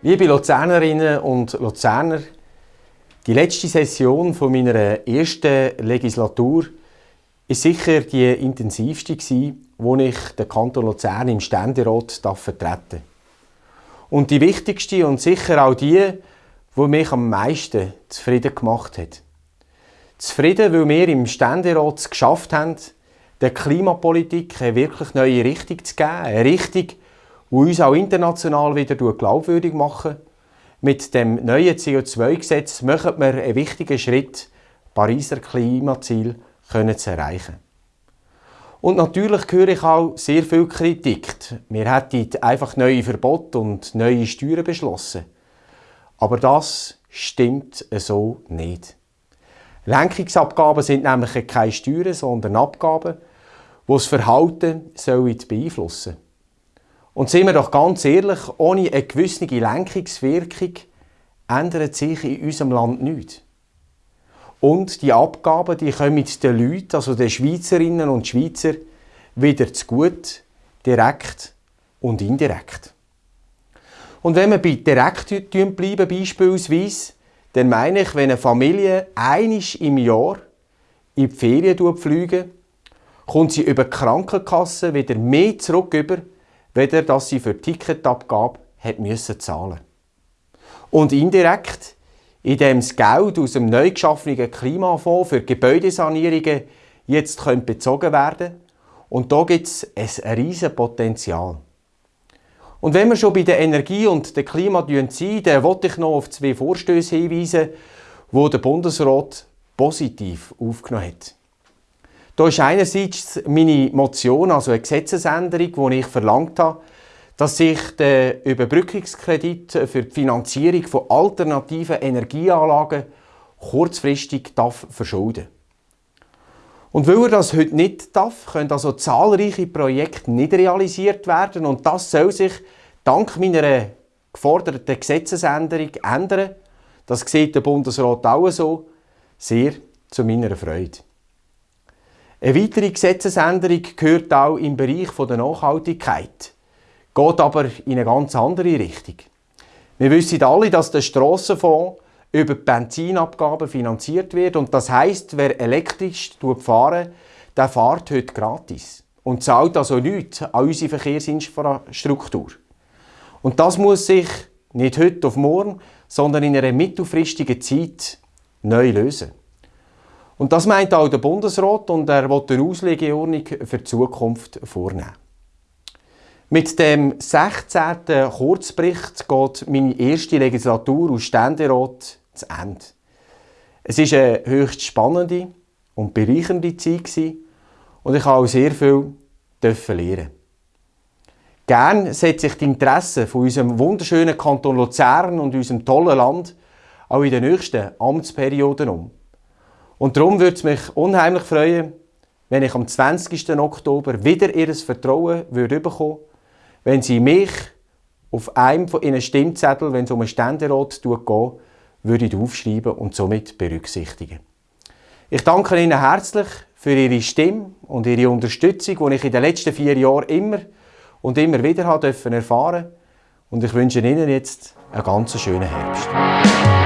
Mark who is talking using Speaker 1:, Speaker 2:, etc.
Speaker 1: Liebe Luzernerinnen und Luzerner, die letzte Session von meiner ersten Legislatur ist sicher die intensivste wo ich den Kanton Luzern im Ständerat vertreten Und die wichtigste und sicher auch die, wo mich am meisten zufrieden gemacht hat. Zufrieden, weil wir im Ständerat es geschafft haben, der Klimapolitik eine wirklich neue Richtung zu geben. Eine Richtung, die uns auch international wieder glaubwürdig machen. Mit dem neuen CO2-Gesetz machen wir einen wichtigen Schritt, Pariser Klimaziel zu erreichen. Und natürlich höre ich auch sehr viel Kritik. Wir hätten einfach neue Verbote und neue Steuern beschlossen. Aber das stimmt so nicht. Lenkungsabgaben sind nämlich keine Steuern, sondern Abgaben, die das Verhalten beeinflussen sollen. Und sind wir doch ganz ehrlich, ohne eine gewisse Lenkungswirkung ändert sich in unserem Land nichts. Und die Abgaben die kommen den Leuten, also den Schweizerinnen und Schweizer, wieder zu gut, direkt und indirekt. Und wenn wir bei direkt bleiben, beispielsweise, dann meine ich, wenn eine Familie einisch im Jahr in die Ferien fliegt, kommt sie über die Krankenkasse wieder mehr zurück weder dass sie für die Ticketabgabe hat müssen zahlen. Und indirekt, indem das Geld aus dem neu geschaffenen Klimafonds für Gebäudesanierungen jetzt bezogen werden und da gibt es ein riesiges Potenzial. Und wenn wir schon bei der Energie und dem Klima sind, dann wollte ich noch auf zwei Vorstöße hinweisen, die der Bundesrat positiv aufgenommen hat. Da ist einerseits meine Motion, also eine Gesetzesänderung, wo ich verlangt habe, dass sich der Überbrückungskredit für die Finanzierung von alternativen Energieanlagen kurzfristig darf verschulden Und weil er das heute nicht darf, können also zahlreiche Projekte nicht realisiert werden und das soll sich dank meiner geforderten Gesetzesänderung ändern. Das sieht der Bundesrat auch so, sehr zu meiner Freude. Eine weitere Gesetzesänderung gehört auch im Bereich der Nachhaltigkeit, geht aber in eine ganz andere Richtung. Wir wissen alle, dass der Strassenfonds über die Benzinabgaben finanziert wird und das heißt, wer elektrisch fahren, der fährt heute gratis und zahlt also nichts an unsere Verkehrsinfrastruktur. Und das muss sich nicht heute auf morgen, sondern in einer mittelfristigen Zeit neu lösen. Und das meint auch der Bundesrat und er will eine Auslegeordnung für die Zukunft vornehmen. Mit dem 16. Kurzbericht geht meine erste Legislatur aus Ständerat zu Ende. Es war eine höchst spannende und bereichernde Zeit und ich habe auch sehr viel lernen. Gern setze ich die Interessen von unserem wunderschönen Kanton Luzern und unserem tollen Land auch in den nächsten Amtsperioden um. Und darum würde es mich unheimlich freuen, wenn ich am 20. Oktober wieder Ihr Vertrauen würde bekommen wenn Sie mich auf einem von Ihren Stimmzetteln, wenn es um einen Ständerat geht, würde aufschreiben und somit berücksichtigen. Ich danke Ihnen herzlich für Ihre Stimme und Ihre Unterstützung, die ich in den letzten vier Jahren immer und immer wieder erfahren durfte. Und ich wünsche Ihnen jetzt einen ganz schönen Herbst.